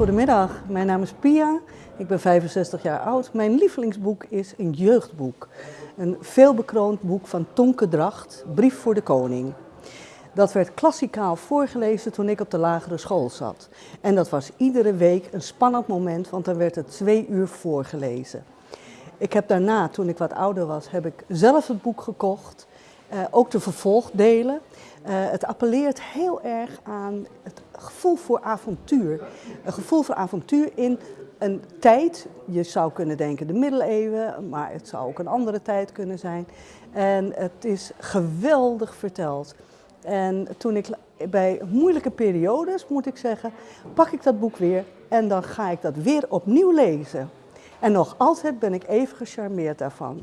Goedemiddag, mijn naam is Pia. Ik ben 65 jaar oud. Mijn lievelingsboek is een jeugdboek. Een veelbekroond boek van Tonke Dracht, Brief voor de Koning. Dat werd klassikaal voorgelezen toen ik op de lagere school zat. En dat was iedere week een spannend moment, want dan werd het twee uur voorgelezen. Ik heb daarna, toen ik wat ouder was, heb ik zelf het boek gekocht. Uh, ook de vervolgdelen. Uh, het appelleert heel erg aan het gevoel voor avontuur. Een gevoel voor avontuur in een tijd, je zou kunnen denken de middeleeuwen, maar het zou ook een andere tijd kunnen zijn. En het is geweldig verteld. En toen ik bij moeilijke periodes, moet ik zeggen, pak ik dat boek weer en dan ga ik dat weer opnieuw lezen. En nog altijd ben ik even gecharmeerd daarvan.